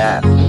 Yeah.